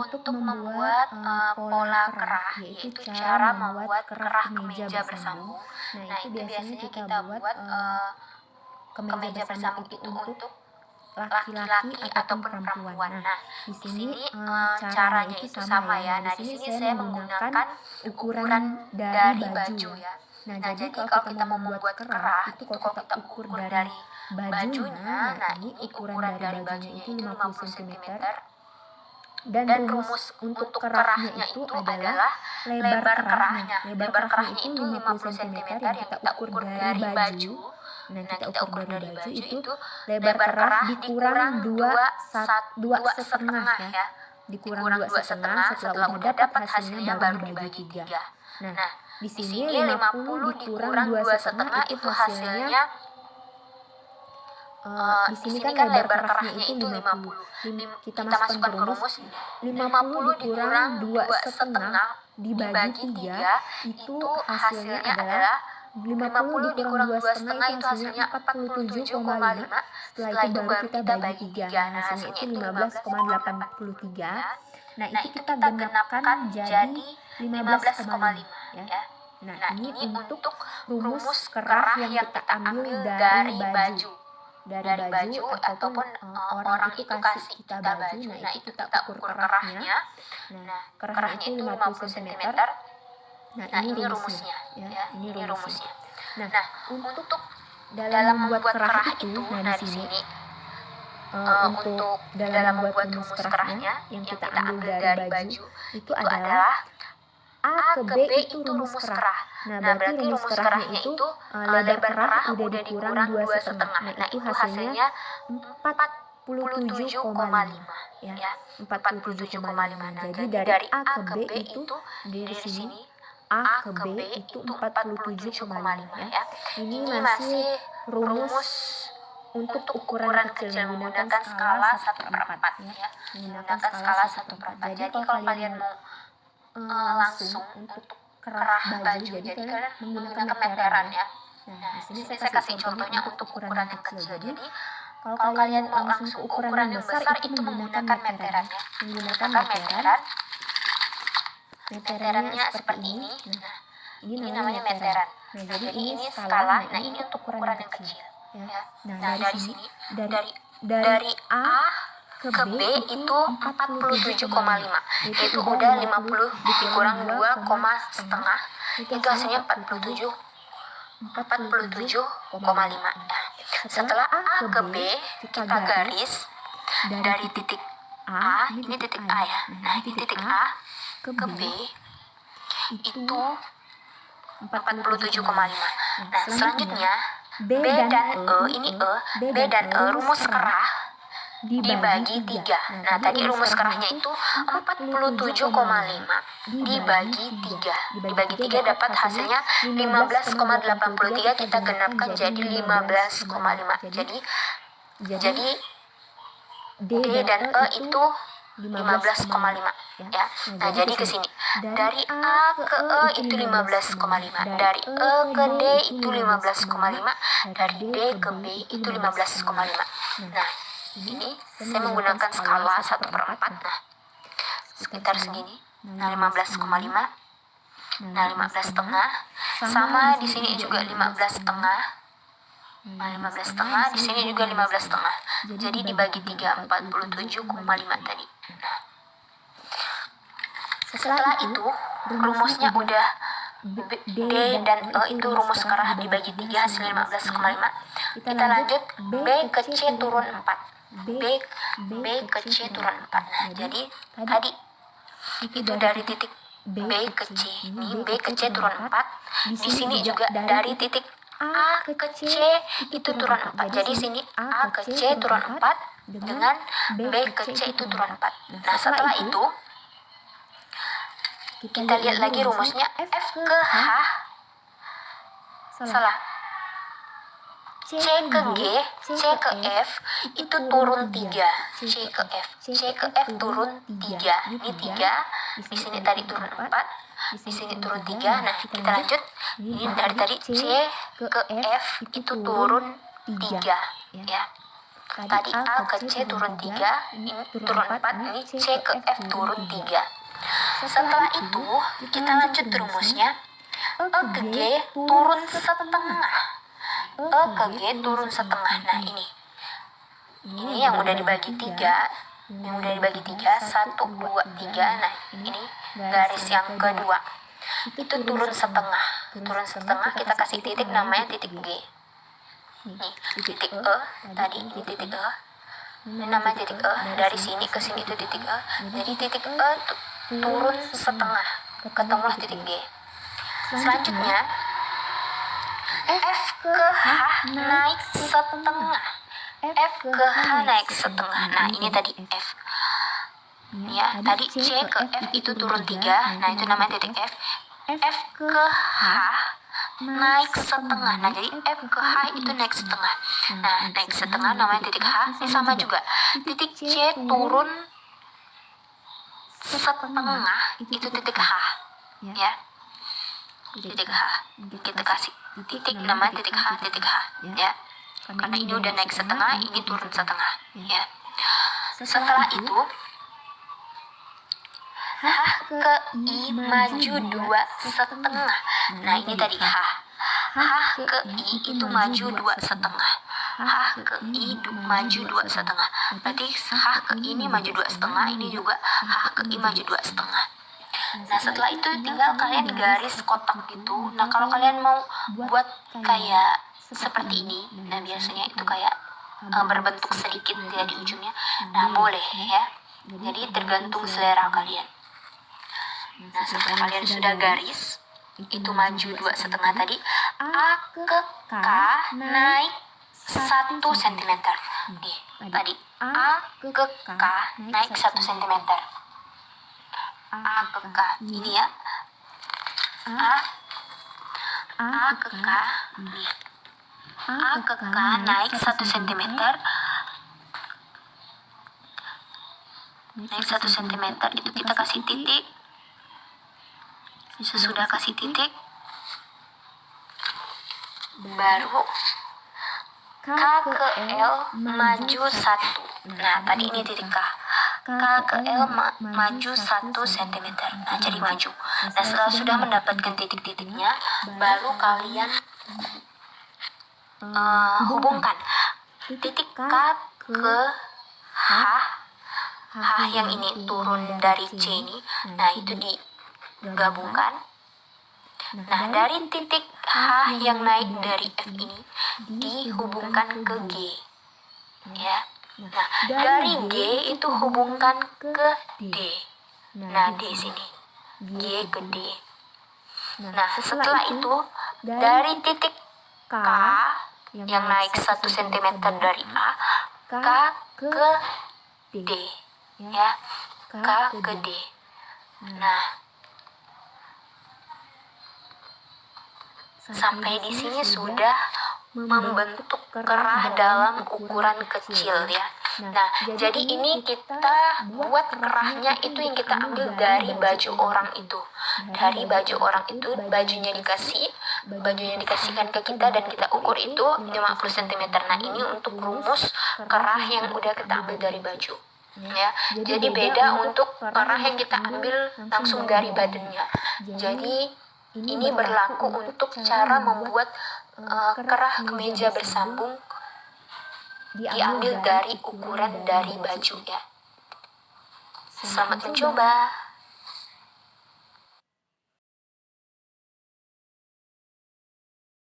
untuk membuat uh, pola kerah, yaitu cara membuat kerah kemeja bersambung. Nah, itu biasanya kita buat uh, kemeja bersambung itu untuk laki-laki ataupun perempuan. Nah, di sini uh, caranya itu sama ya. Nah, di sini saya menggunakan ukuran dari baju ya. Nah, nah jadi kalau kita mau membuat kerah, itu kalau kita ukur dari bajunya, nah ini ukuran dari bajunya itu 50 cm. Dan rumus untuk kerahnya itu adalah lebar kerahnya. Lebar kerahnya itu 50 cm yang kita ukur dari baju. Nah, kita ukur dari baju itu lebar kerah dikurang dua dua setengah ya. Dikurang dua setengah setelah udah dapat hasilnya baru dibagi tiga. Nah, di sini 50 dikurang dua setengah itu hasilnya Uh, di sini kan, kan lebar kerahnya itu 50. 50. Kita, masukkan ke rumus 50 dikurang 2 setengah. dibagi 3 itu hasilnya adalah 50 dikurang 2 setengah itu hasilnya 47,5 setelah itu baru kita bagi 3 nah hasilnya itu 15,83 nah itu kita genapkan jadi 15,5 ya. Nah, nah ini, ini untuk rumus kerah yang kita ambil dari baju. Dari, dari baju ataupun uh, orang itu kasih kita baju, nah, nah itu kita ukur kerahnya. Nah, kerahnya itu 50 cm. Nah, nah ini rumusnya. Ya, ya ini rumusnya. Nah, nah untuk dalam membuat kerah itu, nah, nah di sini uh, untuk dalam membuat rumus kerahnya yang kita ambil dari baju itu adalah A ke B itu rumus kerah. Nah, nah berarti rumus kerahnya itu uh, lebar kerah udah dikurang dua setengah. Nah, itu hasilnya 47,5 ya. 47,5. Jadi dari A ke B itu dari sini A ke B itu 47,5 ya. Ini masih rumus untuk ukuran kecil menggunakan skala 1 per 4 ya. Menggunakan skala 1 per 4. Jadi kalau kalian mau uh, langsung untuk kerah baju, jadi, jadi kalian menggunakan meteran ya. Nah, nah di sini saya kasih contohnya untuk ukuran yang kecil. Jadi kalau, kalau kalian langsung ke ukuran yang besar, itu menggunakan meteran ya. Menggunakan meteran. Meterannya seperti ini. Nah, ini namanya meteran. Nah, jadi ini skala. Nah, ini untuk ukuran yang kecil. Ya. Nah, dari sini dari dari A ke B itu 47,5 itu udah 50 dikurang 2, setengah itu hasilnya 47 47,5 nah, setelah A ke B kita garis dari titik A ini titik A ya. Nah ini titik A ke B itu 47,5 nah selanjutnya B dan E ini E B dan E rumus kerah dibagi 3. Nah, nah tadi rumus kerahnya itu 47,5 dibagi 3. Dibagi 3 dapat hasilnya 15,83 kita genapkan jadi 15,5. Jadi jadi D dan E itu 15,5 ya. Nah, jadi ke sini. Dari A ke E itu 15,5. Dari E ke D itu 15,5. Dari D ke B itu 15,5. Nah, ini saya menggunakan skala 1 per 4 nah sekitar segini. nah 15,5 nah 15 setengah. sama di sini juga 15 setengah. nah 15 setengah di sini juga 15 setengah. jadi dibagi 3 47,5 tadi. nah setelah itu rumusnya udah D dan E itu rumus kerah dibagi 3 hasil 15,5 kita lanjut. B ke C turun 4 B, B ke C turun 4. Nah, jadi tadi itu dari titik B ke C. Ini B ke C turun 4. Di sini juga dari titik A ke C itu turun 4. Jadi sini A ke C turun 4 dengan B ke C itu turun 4. Nah, setelah itu kita lihat lagi rumusnya. F ke H. Salah. C ke G, C ke F itu turun 3. C ke F, C ke F turun 3. Ini 3, di sini tadi turun 4, di sini turun 3. Nah, kita lanjut. Ini dari tadi C ke F itu turun 3 ya. Tadi A ke C turun 3, ini turun 4, ini C ke F turun 3. Setelah itu, kita lanjut rumusnya. E ke G turun setengah. E ke G turun setengah. Nah, ini. Ini yang udah dibagi 3. Yang udah dibagi 3, 1, 2, 3. Nah, ini garis yang kedua. Itu turun setengah. Turun setengah, kita kasih titik namanya titik G nih titik E tadi ini titik E ini namanya titik E dari sini ke sini itu titik E jadi titik E turun setengah ketemulah titik G selanjutnya F ke H naik setengah F ke H naik setengah nah ini tadi F ya tadi C ke F itu turun 3 nah itu namanya titik F F ke H naik setengah. Nah, jadi F ke H itu naik setengah. Nah, naik setengah namanya titik H. Ini sama juga. Titik C turun setengah itu titik H. Ya. Titik H. Kita kasih titik namanya titik H, titik H. Ya. Karena ini udah naik setengah, ini turun setengah. Ya. Setelah itu, H ke I maju dua setengah. Nah ini tadi H. H ke I itu maju dua setengah. H ke I maju dua setengah. Berarti H ke I ini maju dua setengah. Ini juga H ke I maju dua setengah. Nah setelah itu tinggal kalian garis kotak gitu. Nah kalau kalian mau buat kayak seperti ini, nah biasanya itu kayak uh, berbentuk sedikit ya di ujungnya. Nah boleh ya. Jadi tergantung selera kalian. Nah, setelah kalian sudah garis, itu maju dua setengah tadi, A ke K naik satu sentimeter. Nih, tadi A ke K naik satu sentimeter. A ke K, ini ya. A A ke K, nih. A ke K naik satu sentimeter. Naik satu sentimeter. itu kita kasih titik. sesudah kasih titik. baru K ke L maju satu. Nah tadi ini titik K. K ke L ma maju satu cm nah jadi maju. Nah setelah sudah mendapatkan titik-titiknya baru kalian uh, hubungkan. Titik K ke H. H yang ini turun dari C ini. Nah itu di gabungkan. Nah, dari titik H yang naik dari F ini dihubungkan ke G. Ya. Nah, dari G itu hubungkan ke D. Nah, D sini. G ke D. Nah, setelah itu dari titik K yang naik 1 cm dari A, K ke D. Ya. K ke D. Nah, Sampai di sini sudah membentuk kerah dalam ukuran kecil ya. Nah, jadi ini kita buat kerahnya itu yang kita ambil dari baju orang itu. Dari baju orang itu, bajunya dikasih, bajunya dikasihkan ke kita dan kita ukur itu 50 cm. Nah, ini untuk rumus kerah yang udah kita ambil dari baju. Ya, jadi beda untuk kerah yang kita ambil langsung dari badannya. Jadi ini berlaku untuk cara membuat uh, kerah kemeja bersambung diambil dari ukuran dari baju ya. Selamat mencoba.